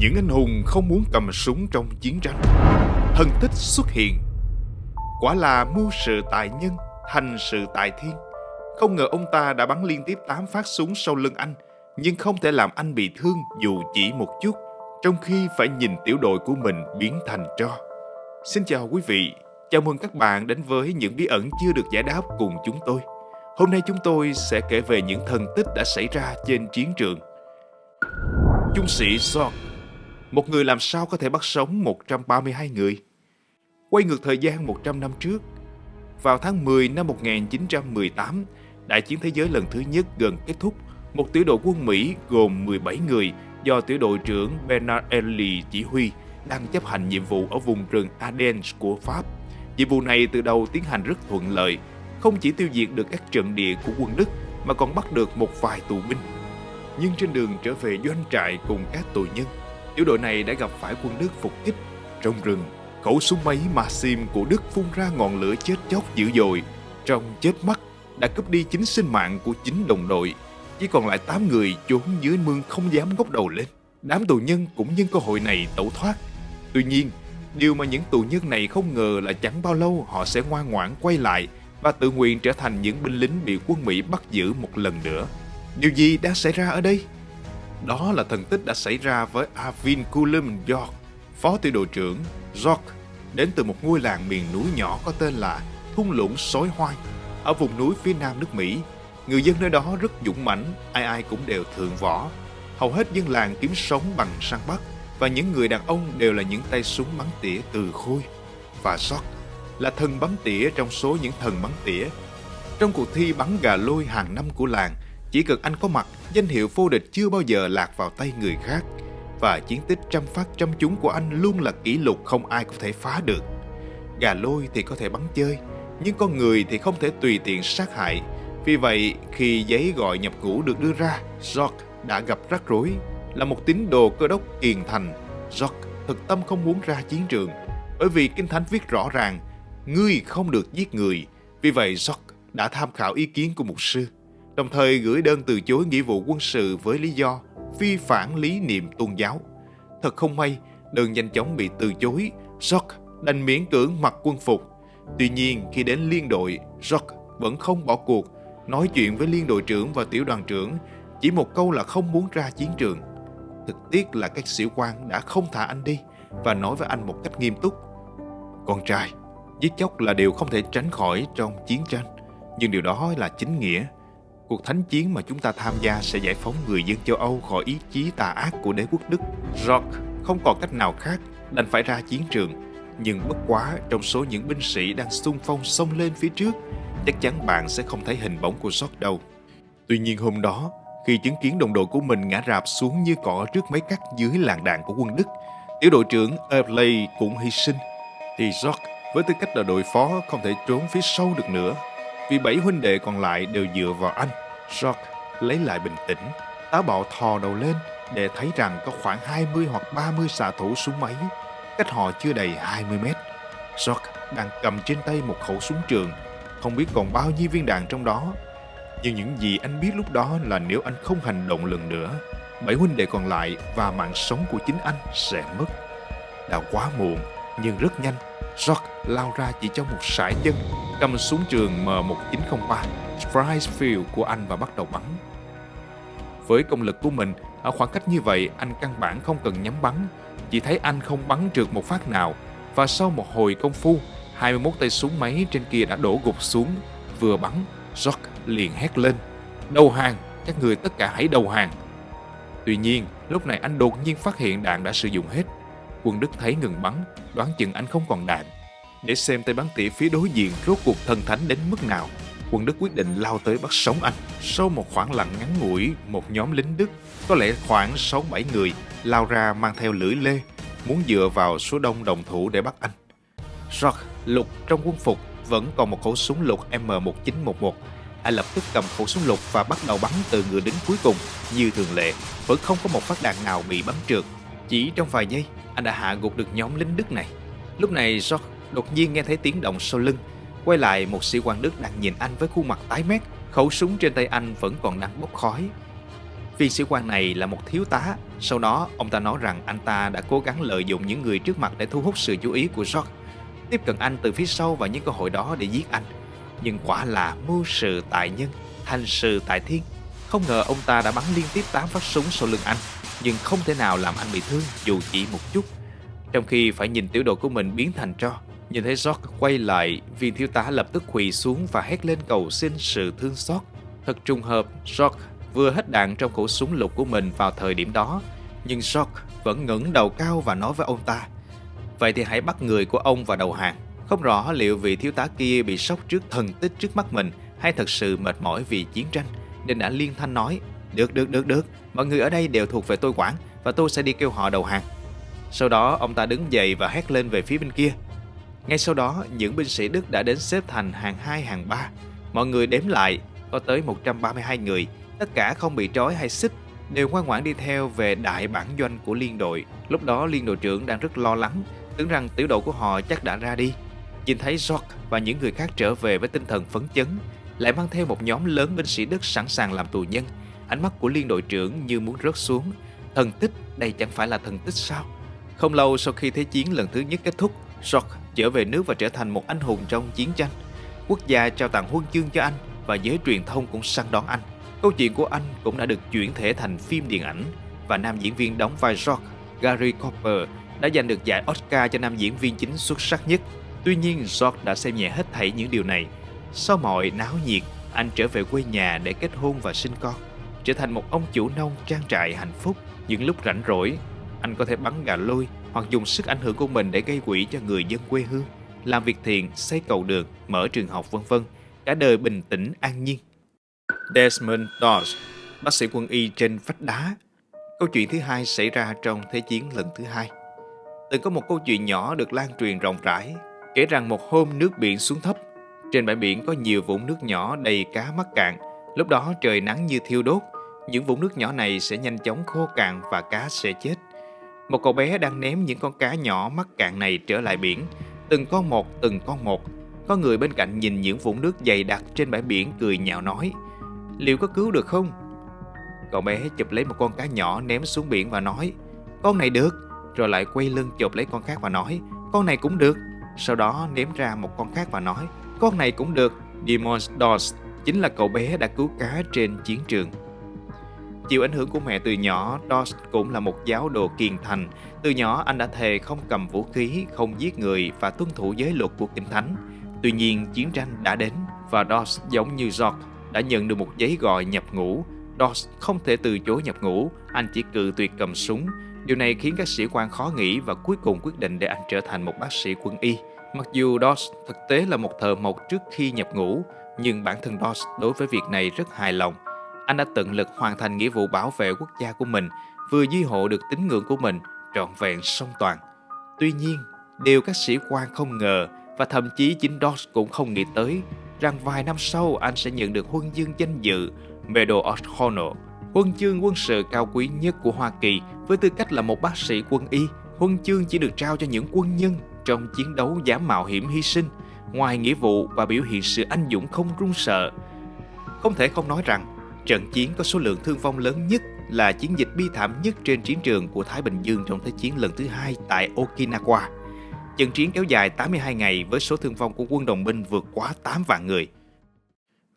Những anh hùng không muốn cầm súng trong chiến tranh. Thần tích xuất hiện. Quả là mưu sự tại nhân Thành sự tại thiên. Không ngờ ông ta đã bắn liên tiếp 8 phát súng sau lưng anh, Nhưng không thể làm anh bị thương dù chỉ một chút, Trong khi phải nhìn tiểu đội của mình biến thành tro. Xin chào quý vị, Chào mừng các bạn đến với những bí ẩn chưa được giải đáp cùng chúng tôi. Hôm nay chúng tôi sẽ kể về những thần tích đã xảy ra trên chiến trường. Trung sĩ Zorg một người làm sao có thể bắt sống 132 người Quay ngược thời gian 100 năm trước Vào tháng 10 năm 1918 Đại chiến thế giới lần thứ nhất gần kết thúc Một tiểu đội quân Mỹ gồm 17 người Do tiểu đội trưởng Bernard Ely chỉ huy đang chấp hành nhiệm vụ ở vùng rừng Ardennes của Pháp. Nhiệm vụ này từ đầu tiến hành rất thuận lợi, không chỉ tiêu diệt được các trận địa của quân Đức mà còn bắt được một vài tù binh. Nhưng trên đường trở về doanh trại cùng các tù nhân, tiểu đội này đã gặp phải quân Đức phục kích. Trong rừng, khẩu súng máy Maxim của Đức phun ra ngọn lửa chết chóc dữ dội. Trong chết mắt, đã cướp đi chính sinh mạng của chính đồng đội. Chỉ còn lại 8 người trốn dưới mương không dám ngóc đầu lên. Đám tù nhân cũng nhân cơ hội này tẩu thoát. Tuy nhiên, điều mà những tù nhân này không ngờ là chẳng bao lâu họ sẽ ngoan ngoãn quay lại và tự nguyện trở thành những binh lính bị quân Mỹ bắt giữ một lần nữa. Điều gì đang xảy ra ở đây? Đó là thần tích đã xảy ra với Avin Coulomb York, phó tiểu đội trưởng York, đến từ một ngôi làng miền núi nhỏ có tên là Thung lũng Sói Hoai, ở vùng núi phía nam nước Mỹ. Người dân nơi đó rất dũng mãnh, ai ai cũng đều thượng võ. Hầu hết dân làng kiếm sống bằng săn bắt, và những người đàn ông đều là những tay súng bắn tỉa từ khôi. Và York là thần bắn tỉa trong số những thần bắn tỉa. Trong cuộc thi bắn gà lôi hàng năm của làng, chỉ cần anh có mặt, danh hiệu vô địch chưa bao giờ lạc vào tay người khác. Và chiến tích trăm phát trăm trúng của anh luôn là kỷ lục không ai có thể phá được. Gà lôi thì có thể bắn chơi, nhưng con người thì không thể tùy tiện sát hại. Vì vậy, khi giấy gọi nhập ngũ được đưa ra, George đã gặp rắc rối. Là một tín đồ cơ đốc kiền thành, George thực tâm không muốn ra chiến trường. Bởi vì Kinh Thánh viết rõ ràng, ngươi không được giết người. Vì vậy, George đã tham khảo ý kiến của mục sư đồng thời gửi đơn từ chối nghĩa vụ quân sự với lý do vi phản lý niệm tôn giáo. Thật không may, đơn nhanh chóng bị từ chối, Jock đành miễn cưỡng mặc quân phục. Tuy nhiên, khi đến liên đội, Jock vẫn không bỏ cuộc, nói chuyện với liên đội trưởng và tiểu đoàn trưởng, chỉ một câu là không muốn ra chiến trường. Thực tiếc là các sĩ quan đã không thả anh đi và nói với anh một cách nghiêm túc. Con trai, giết chóc là điều không thể tránh khỏi trong chiến tranh, nhưng điều đó là chính nghĩa. Cuộc thánh chiến mà chúng ta tham gia sẽ giải phóng người dân châu Âu khỏi ý chí tà ác của đế quốc Đức. Rock không còn cách nào khác, đành phải ra chiến trường. Nhưng bất quá trong số những binh sĩ đang xung phong xông lên phía trước, chắc chắn bạn sẽ không thấy hình bóng của Rock đâu. Tuy nhiên hôm đó, khi chứng kiến đồng đội của mình ngã rạp xuống như cỏ trước mấy cắt dưới làng đạn của quân Đức, tiểu đội trưởng Earley cũng hy sinh, thì Rock với tư cách là đội phó không thể trốn phía sau được nữa vì bảy huynh đệ còn lại đều dựa vào anh. George lấy lại bình tĩnh, táo bạo thò đầu lên để thấy rằng có khoảng 20 hoặc 30 xạ thủ súng máy, cách họ chưa đầy 20 mét. George đang cầm trên tay một khẩu súng trường, không biết còn bao nhiêu viên đạn trong đó. Nhưng những gì anh biết lúc đó là nếu anh không hành động lần nữa, bảy huynh đệ còn lại và mạng sống của chính anh sẽ mất. Đã quá muộn, nhưng rất nhanh, George lao ra chỉ trong một sải chân cầm súng trường M1903 field của anh và bắt đầu bắn. Với công lực của mình, ở khoảng cách như vậy anh căn bản không cần nhắm bắn, chỉ thấy anh không bắn trượt một phát nào và sau một hồi công phu, 21 tay súng máy trên kia đã đổ gục xuống, vừa bắn, George liền hét lên, đầu hàng, các người tất cả hãy đầu hàng. Tuy nhiên, lúc này anh đột nhiên phát hiện đạn đã sử dụng hết. Quân Đức thấy ngừng bắn, đoán chừng anh không còn đạn, để xem tay bắn tỉa phía đối diện rốt cuộc thần thánh đến mức nào. Quân Đức quyết định lao tới bắt sống anh. Sau một khoảng lặng ngắn ngủi, một nhóm lính Đức, có lẽ khoảng 6-7 người, lao ra mang theo lưỡi lê, muốn dựa vào số đông đồng thủ để bắt anh. Rock, lục trong quân phục, vẫn còn một khẩu súng lục M1911. Anh lập tức cầm khẩu súng lục và bắt đầu bắn từ người đến cuối cùng. Như thường lệ, vẫn không có một phát đạn nào bị bắn trượt. Chỉ trong vài giây, anh đã hạ gục được nhóm lính Đức này. Lúc này Rock đột nhiên nghe thấy tiếng động sau lưng. Quay lại một sĩ quan Đức đang nhìn anh với khuôn mặt tái mét, khẩu súng trên tay anh vẫn còn đang bốc khói. Viên sĩ quan này là một thiếu tá. Sau đó, ông ta nói rằng anh ta đã cố gắng lợi dụng những người trước mặt để thu hút sự chú ý của George, tiếp cận anh từ phía sau và những cơ hội đó để giết anh. Nhưng quả là mưu sự tại nhân, hành sự tại thiên. Không ngờ ông ta đã bắn liên tiếp 8 phát súng sau lưng anh, nhưng không thể nào làm anh bị thương dù chỉ một chút. Trong khi phải nhìn tiểu đội của mình biến thành tro, nhìn thấy George quay lại, viên thiếu tá lập tức quỳ xuống và hét lên cầu xin sự thương xót. Thật trùng hợp, George vừa hết đạn trong khẩu súng lục của mình vào thời điểm đó, nhưng George vẫn ngẩng đầu cao và nói với ông ta, Vậy thì hãy bắt người của ông vào đầu hàng. Không rõ liệu vị thiếu tá kia bị sốc trước thần tích trước mắt mình hay thật sự mệt mỏi vì chiến tranh, nên đã liên thanh nói, Được, được, được, được, mọi người ở đây đều thuộc về tôi quản và tôi sẽ đi kêu họ đầu hàng. Sau đó ông ta đứng dậy và hét lên về phía bên kia. Ngay sau đó, những binh sĩ Đức đã đến xếp thành hàng 2, hàng 3. Mọi người đếm lại, có tới 132 người, tất cả không bị trói hay xích, đều ngoan ngoãn đi theo về đại bản doanh của liên đội. Lúc đó liên đội trưởng đang rất lo lắng, tưởng rằng tiểu đội của họ chắc đã ra đi. Nhìn thấy George và những người khác trở về với tinh thần phấn chấn, lại mang theo một nhóm lớn binh sĩ Đức sẵn sàng làm tù nhân. Ánh mắt của liên đội trưởng như muốn rớt xuống. Thần tích, đây chẳng phải là thần tích sao? Không lâu sau khi Thế chiến lần thứ nhất kết thúc, George trở về nước và trở thành một anh hùng trong chiến tranh. Quốc gia trao tặng huân chương cho anh và giới truyền thông cũng săn đón anh. Câu chuyện của anh cũng đã được chuyển thể thành phim điện ảnh và nam diễn viên đóng vai George, Gary Cooper, đã giành được giải Oscar cho nam diễn viên chính xuất sắc nhất. Tuy nhiên, George đã xem nhẹ hết thảy những điều này. Sau mọi náo nhiệt, anh trở về quê nhà để kết hôn và sinh con, trở thành một ông chủ nông trang trại hạnh phúc. Những lúc rảnh rỗi, anh có thể bắn gà lôi hoặc dùng sức ảnh hưởng của mình để gây quỹ cho người dân quê hương, làm việc thiện, xây cầu đường, mở trường học vân vân. Cả đời bình tĩnh an nhiên. Desmond Doss, bác sĩ quân y trên vách đá. Câu chuyện thứ hai xảy ra trong Thế chiến lần thứ hai. Từng có một câu chuyện nhỏ được lan truyền rộng rãi, kể rằng một hôm nước biển xuống thấp. Trên bãi biển có nhiều vũng nước nhỏ đầy cá mắc cạn. Lúc đó trời nắng như thiêu đốt, những vũng nước nhỏ này sẽ nhanh chóng khô cạn và cá sẽ chết. Một cậu bé đang ném những con cá nhỏ mắc cạn này trở lại biển, từng con một, từng con một. Có người bên cạnh nhìn những vũng nước dày đặc trên bãi biển cười nhạo nói, liệu có cứu được không? Cậu bé chụp lấy một con cá nhỏ ném xuống biển và nói, con này được, rồi lại quay lưng chụp lấy con khác và nói, con này cũng được. Sau đó ném ra một con khác và nói, con này cũng được. Demon Doss chính là cậu bé đã cứu cá trên chiến trường. Chịu ảnh hưởng của mẹ từ nhỏ, Doss cũng là một giáo đồ kiên thành. Từ nhỏ anh đã thề không cầm vũ khí, không giết người và tuân thủ giới luật của Kinh Thánh. Tuy nhiên, chiến tranh đã đến và Doss giống như George đã nhận được một giấy gọi nhập ngũ. Doss không thể từ chối nhập ngũ, anh chỉ cự tuyệt cầm súng. Điều này khiến các sĩ quan khó nghĩ và cuối cùng quyết định để anh trở thành một bác sĩ quân y. Mặc dù Doss thực tế là một thợ mộc trước khi nhập ngũ, nhưng bản thân Doss đối với việc này rất hài lòng. Anh đã tận lực hoàn thành nghĩa vụ bảo vệ quốc gia của mình, vừa duy hộ được tín ngưỡng của mình trọn vẹn song toàn. Tuy nhiên, điều các sĩ quan không ngờ và thậm chí chính Doss cũng không nghĩ tới rằng vài năm sau anh sẽ nhận được huân chương danh dự Medal of Honor, huân chương quân sự cao quý nhất của Hoa Kỳ với tư cách là một bác sĩ quân y. Huân chương chỉ được trao cho những quân nhân trong chiến đấu dám mạo hiểm hy sinh, ngoài nghĩa vụ và biểu hiện sự anh dũng không run sợ. Không thể không nói rằng, trận chiến có số lượng thương vong lớn nhất là chiến dịch bi thảm nhất trên chiến trường của Thái Bình Dương trong Thế chiến lần thứ hai tại Okinawa. Trận chiến kéo dài 82 ngày với số thương vong của quân đồng minh vượt quá 8 vạn người.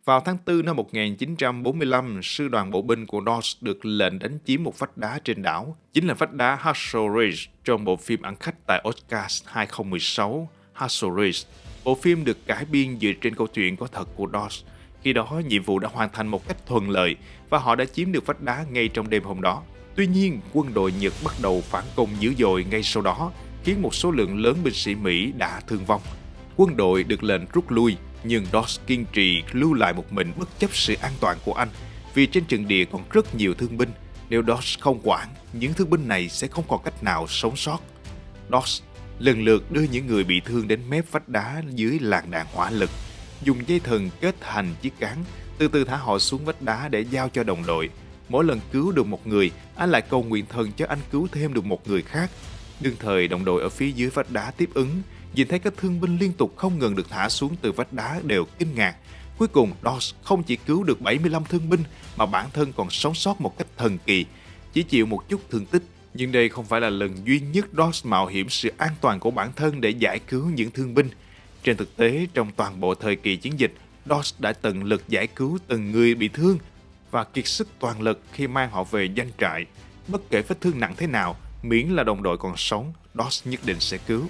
Vào tháng 4 năm 1945, sư đoàn bộ binh của Doss được lệnh đánh chiếm một vách đá trên đảo, chính là vách đá Hassel Ridge trong bộ phim ăn khách tại Oscars 2016, Hassel Ridge. Bộ phim được cải biên dựa trên câu chuyện có thật của Doss. Khi đó, nhiệm vụ đã hoàn thành một cách thuận lợi và họ đã chiếm được vách đá ngay trong đêm hôm đó. Tuy nhiên, quân đội Nhật bắt đầu phản công dữ dội ngay sau đó, khiến một số lượng lớn binh sĩ Mỹ đã thương vong. Quân đội được lệnh rút lui nhưng Doss kiên trì lưu lại một mình bất chấp sự an toàn của anh vì trên trận địa còn rất nhiều thương binh. Nếu Doss không quản, những thương binh này sẽ không còn cách nào sống sót. Doss lần lượt đưa những người bị thương đến mép vách đá dưới làn đạn hỏa lực, dùng dây thừng kết thành chiếc cán, từ từ thả họ xuống vách đá để giao cho đồng đội. Mỗi lần cứu được một người, anh lại cầu nguyện thần cho anh cứu thêm được một người khác. Đương thời đồng đội ở phía dưới vách đá tiếp ứng, nhìn thấy các thương binh liên tục không ngừng được thả xuống từ vách đá đều kinh ngạc. Cuối cùng, Dawes không chỉ cứu được 75 thương binh mà bản thân còn sống sót một cách thần kỳ, chỉ chịu một chút thương tích. Nhưng đây không phải là lần duy nhất Dawes mạo hiểm sự an toàn của bản thân để giải cứu những thương binh. Trên thực tế, trong toàn bộ thời kỳ chiến dịch, Dos đã tận lực giải cứu từng người bị thương và kiệt sức toàn lực khi mang họ về doanh trại. Bất kể vết thương nặng thế nào, miễn là đồng đội còn sống, Dos nhất định sẽ cứu.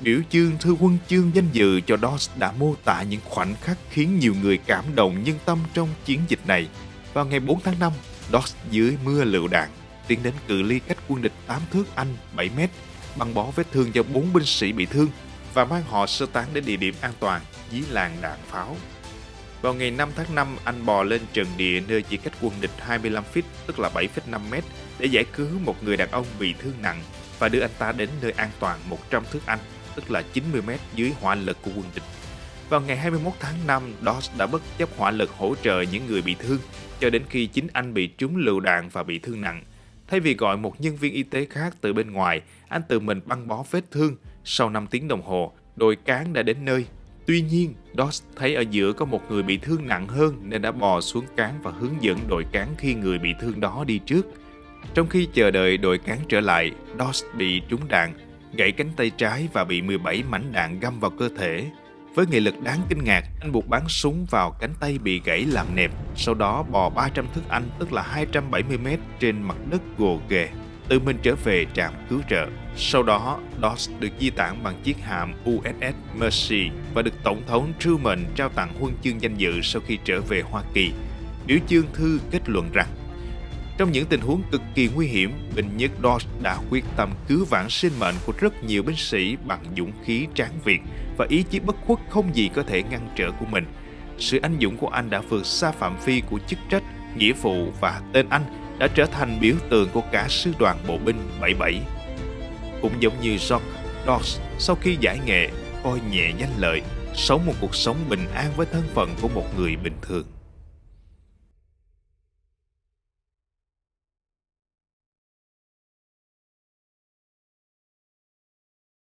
Biểu chương thư quân chương danh dự cho Dos đã mô tả những khoảnh khắc khiến nhiều người cảm động nhân tâm trong chiến dịch này. Vào ngày 4 tháng 5, Dos dưới mưa lựu đạn tiến đến cự ly cách quân địch 8 thước Anh 7 mét, băng bó vết thương cho bốn binh sĩ bị thương và mang họ sơ tán đến địa điểm an toàn dưới làng đạn pháo. Vào ngày 5 tháng 5, anh bò lên trần địa nơi chỉ cách quân địch 25 feet, tức là 7,5 mét, để giải cứu một người đàn ông bị thương nặng và đưa anh ta đến nơi an toàn 100 thước Anh, tức là 90 mét dưới hỏa lực của quân địch. Vào ngày 21 tháng 5, Dodge đã bất chấp hỏa lực hỗ trợ những người bị thương, cho đến khi chính anh bị trúng lựu đạn và bị thương nặng. Thay vì gọi một nhân viên y tế khác từ bên ngoài, anh tự mình băng bó vết thương. Sau 5 tiếng đồng hồ, đội cán đã đến nơi. Tuy nhiên, Doss thấy ở giữa có một người bị thương nặng hơn nên đã bò xuống cán và hướng dẫn đội cán khi người bị thương đó đi trước. Trong khi chờ đợi đội cán trở lại, Doss bị trúng đạn, gãy cánh tay trái và bị 17 mảnh đạn găm vào cơ thể. Với nghị lực đáng kinh ngạc, anh buộc bắn súng vào cánh tay bị gãy làm nẹp, sau đó bò 300 thước Anh tức là 270 mét trên mặt đất gồ ghề, tự mình trở về trạm cứu trợ. Sau đó, Dodge được di tản bằng chiếc hạm USS Mercy và được Tổng thống Truman trao tặng huân chương danh dự sau khi trở về Hoa Kỳ. Biểu chương thư kết luận rằng trong những tình huống cực kỳ nguy hiểm, binh nhất Dodge đã quyết tâm cứu vãn sinh mệnh của rất nhiều binh sĩ bằng dũng khí tráng việt và ý chí bất khuất không gì có thể ngăn trở của mình. Sự anh dũng của anh đã vượt xa phạm vi của chức trách, nghĩa vụ và tên anh đã trở thành biểu tượng của cả sư đoàn bộ binh 77. Cũng giống như John Dodge sau khi giải nghệ, coi nhẹ danh lợi, sống một cuộc sống bình an với thân phận của một người bình thường.